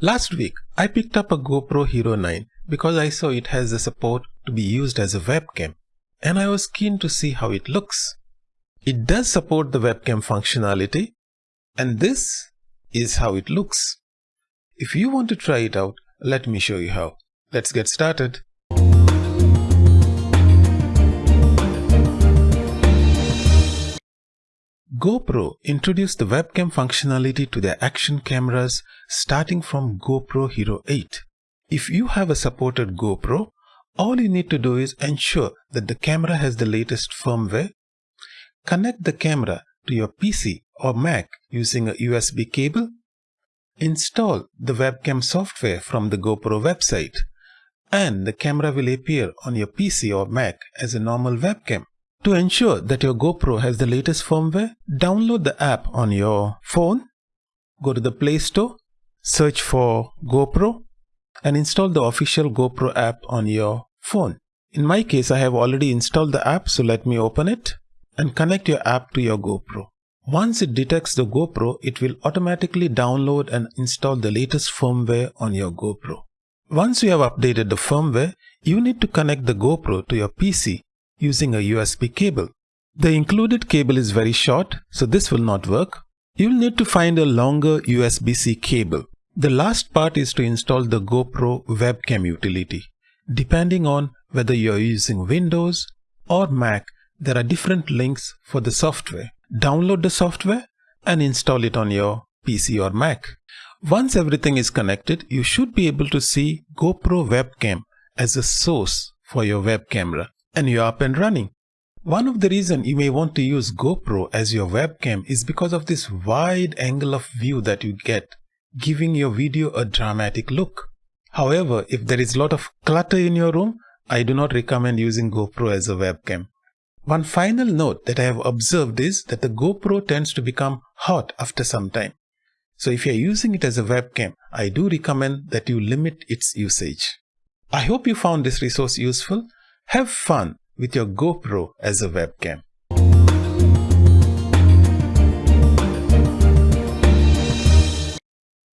Last week, I picked up a GoPro Hero 9 because I saw it has the support to be used as a webcam and I was keen to see how it looks. It does support the webcam functionality and this is how it looks. If you want to try it out, let me show you how. Let's get started. GoPro introduced the webcam functionality to their action cameras starting from GoPro Hero 8. If you have a supported GoPro, all you need to do is ensure that the camera has the latest firmware, connect the camera to your PC or Mac using a USB cable, install the webcam software from the GoPro website, and the camera will appear on your PC or Mac as a normal webcam. To ensure that your GoPro has the latest firmware, download the app on your phone, go to the Play Store, search for GoPro and install the official GoPro app on your phone. In my case, I have already installed the app, so let me open it and connect your app to your GoPro. Once it detects the GoPro, it will automatically download and install the latest firmware on your GoPro. Once you have updated the firmware, you need to connect the GoPro to your PC using a USB cable. The included cable is very short, so this will not work. You'll need to find a longer USB-C cable. The last part is to install the GoPro webcam utility. Depending on whether you're using Windows or Mac, there are different links for the software. Download the software and install it on your PC or Mac. Once everything is connected, you should be able to see GoPro webcam as a source for your web camera and you're up and running. One of the reasons you may want to use GoPro as your webcam is because of this wide angle of view that you get, giving your video a dramatic look. However, if there is a lot of clutter in your room, I do not recommend using GoPro as a webcam. One final note that I have observed is that the GoPro tends to become hot after some time. So if you're using it as a webcam, I do recommend that you limit its usage. I hope you found this resource useful. Have fun with your GoPro as a webcam.